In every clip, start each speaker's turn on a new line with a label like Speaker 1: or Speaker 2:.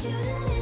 Speaker 1: shouldn't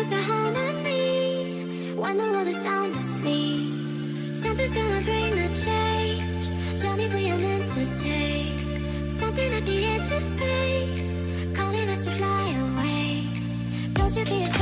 Speaker 1: comes the harmony One the world is sound asleep Something's gonna bring the change. Journeys we are meant to take. Something at the edge of space Calling us to fly away. Don't you be afraid